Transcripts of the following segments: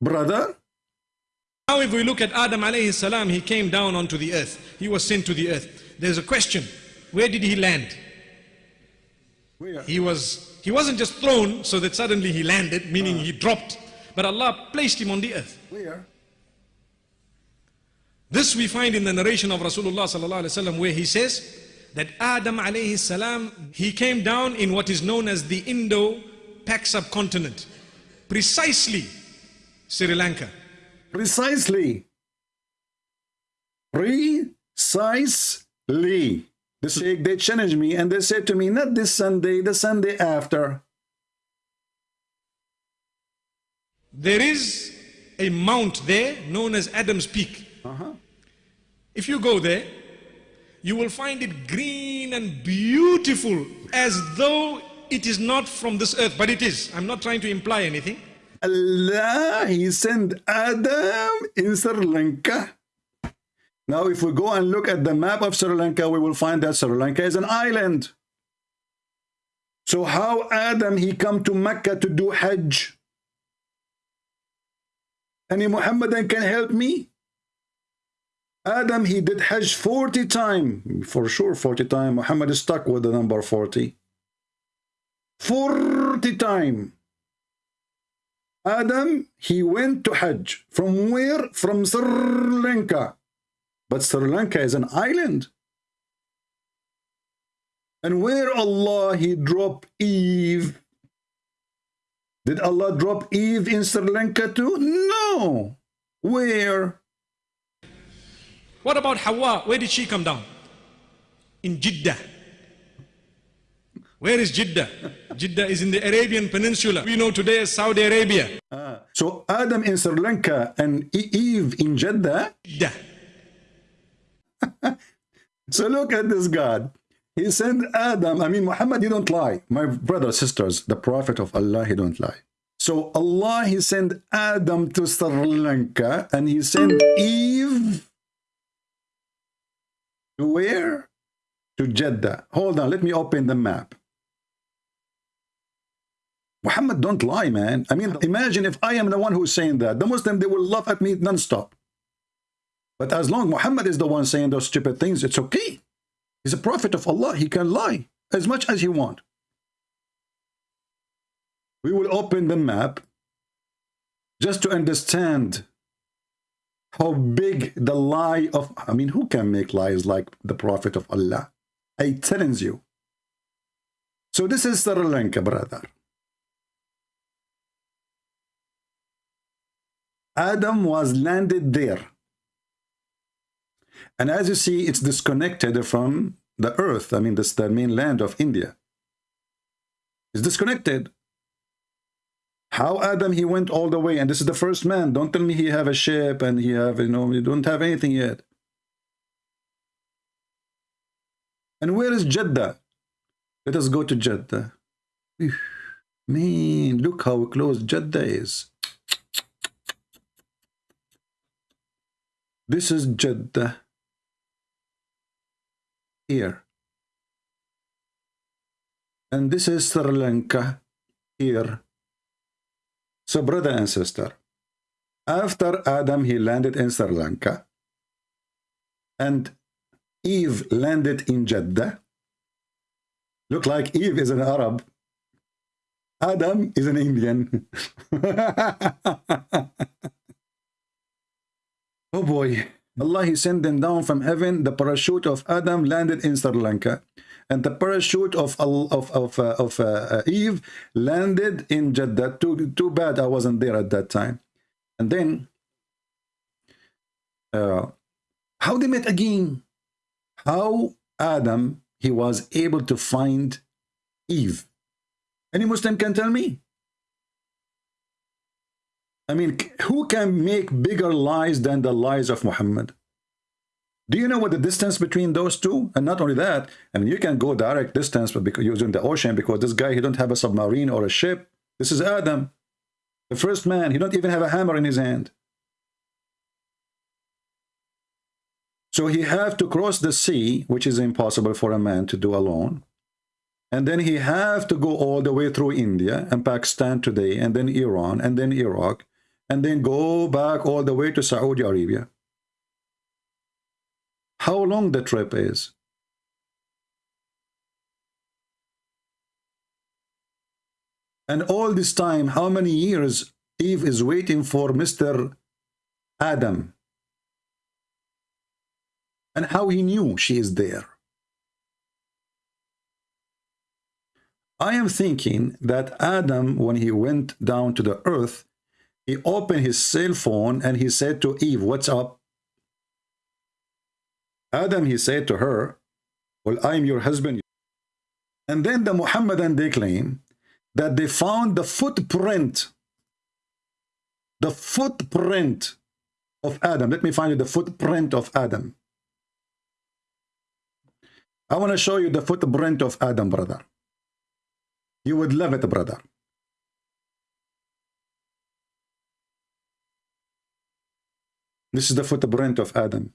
brother. Now if we look at Adam alayhi salam, he came down onto the earth. He was sent to the earth. There's a question. Where did he land? Where? He was he wasn't just thrown so that suddenly he landed, meaning he dropped. But Allah placed him on the earth. Where? This we find in the narration of Rasulullah sallallahu alaihi wasallam where he says that Adam alayhi salam he came down in what is known as the Indo-Pak subcontinent, precisely Sri Lanka. Precisely. Precisely. This week they challenged me and they said to me, not this Sunday, the Sunday after. There is a mount there known as Adam's Peak. Uh-huh. If you go there, you will find it green and beautiful as though it is not from this earth, but it is. I'm not trying to imply anything. Allah, he sent Adam in Sri Lanka. Now, if we go and look at the map of Sri Lanka, we will find that Sri Lanka is an island. So how Adam, he come to Mecca to do Hajj? Any Muhammadan can help me? Adam, he did Hajj 40 times. For sure, 40 times. Muhammad is stuck with the number 40. 40 times. Adam, he went to Hajj. From where? From Sri Lanka. But Sri Lanka is an island. And where Allah, he dropped Eve. Did Allah drop Eve in Sri Lanka too? No. Where? What about Hawa? Where did she come down? In Jeddah. Where is Jeddah? Jeddah is in the Arabian Peninsula. We know today as Saudi Arabia. Ah, so Adam in Sri Lanka and Eve in Jeddah. Jeddah. So look at this God. He sent Adam. I mean, Muhammad, he don't lie. My brothers, sisters, the Prophet of Allah, he don't lie. So Allah, he sent Adam to Sri Lanka and he sent Eve to where? To Jeddah. Hold on, let me open the map. Muhammad don't lie, man. I mean, imagine if I am the one who's saying that. The Muslim, they will laugh at me non-stop. But as long Muhammad is the one saying those stupid things, it's okay. He's a prophet of Allah. He can lie as much as he want. We will open the map just to understand how big the lie of, I mean, who can make lies like the prophet of Allah? I challenge you. So this is Sri Lanka, brother. Adam was landed there. And as you see, it's disconnected from the earth. I mean, this the mainland of India. It's disconnected. How Adam, he went all the way, and this is the first man. Don't tell me he have a ship and he have, you know, he don't have anything yet. And where is Jeddah? Let us go to Jeddah. Man, look how close Jeddah is. This is Jeddah. Here. And this is Sri Lanka. Here. So brother and sister, after Adam, he landed in Sri Lanka. And Eve landed in Jeddah. Look like Eve is an Arab. Adam is an Indian. oh boy. Allah, he sent them down from heaven. The parachute of Adam landed in Sri Lanka. And the parachute of of of, uh, of uh, Eve landed in Jeddah. Too, too bad I wasn't there at that time. And then, uh, how they met again? How Adam, he was able to find Eve. Any Muslim can tell me? I mean, who can make bigger lies than the lies of Muhammad? Do you know what the distance between those two? And not only that, I mean, you can go direct distance because using the ocean because this guy, he don't have a submarine or a ship. This is Adam, the first man. He don't even have a hammer in his hand. So he have to cross the sea, which is impossible for a man to do alone. And then he have to go all the way through India and Pakistan today, and then Iran, and then Iraq, and then go back all the way to Saudi Arabia. How long the trip is? And all this time, how many years Eve is waiting for Mr. Adam? And how he knew she is there? I am thinking that Adam, when he went down to the earth, he opened his cell phone and he said to Eve, what's up? Adam, he said to her, well, I'm your husband. And then the Muhammadan, they claim that they found the footprint, the footprint of Adam. Let me find you the footprint of Adam. I want to show you the footprint of Adam, brother. You would love it, brother. This is the footprint of Adam.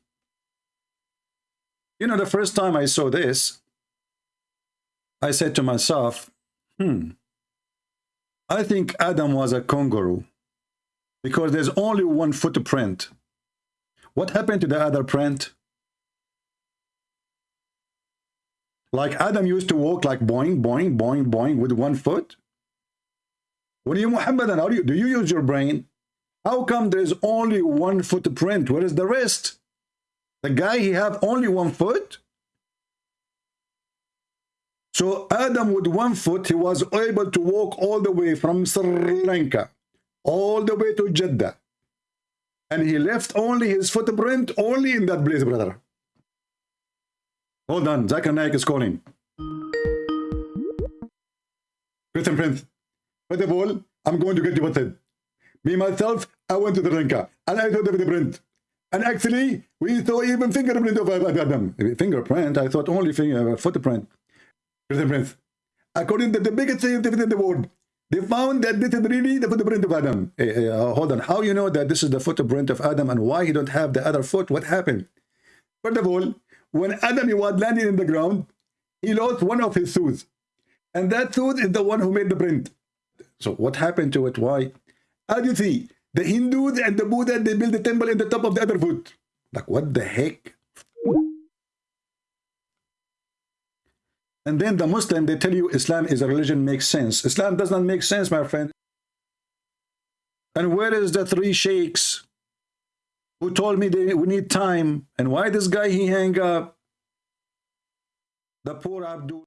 You know, the first time I saw this, I said to myself, hmm, I think Adam was a kangaroo because there's only one footprint. What happened to the other print? Like Adam used to walk like boing, boing, boing, boing with one foot. When you Muhammadan, how do you, do you use your brain? How come there's only one footprint? Where is the rest? The guy, he have only one foot. So Adam with one foot, he was able to walk all the way from Sri Lanka, all the way to Jeddah. And he left only his footprint only in that place, brother. Hold on, Zakir Naik is calling. Christian Prince, first of all, I'm going to get you deported. Me, myself, I went to the Lanka and I saw the footprint. And actually, we saw even fingerprint of Adam. Fingerprint, I thought only finger, uh, footprint. Prince. According to the biggest scientific in the world, they found that this is really the footprint of Adam. Hey, hey, uh, hold on. How you know that this is the footprint of Adam and why he don't have the other foot? What happened? First of all, when Adam he was landing in the ground, he lost one of his tooth. And that tooth is the one who made the print. So what happened to it? Why? As you see, the Hindus and the Buddha, they build the temple in the top of the other foot. Like, what the heck? And then the Muslim, they tell you Islam is a religion makes sense. Islam does not make sense, my friend. And where is the three sheikhs who told me they, we need time? And why this guy, he hang up? The poor Abdul.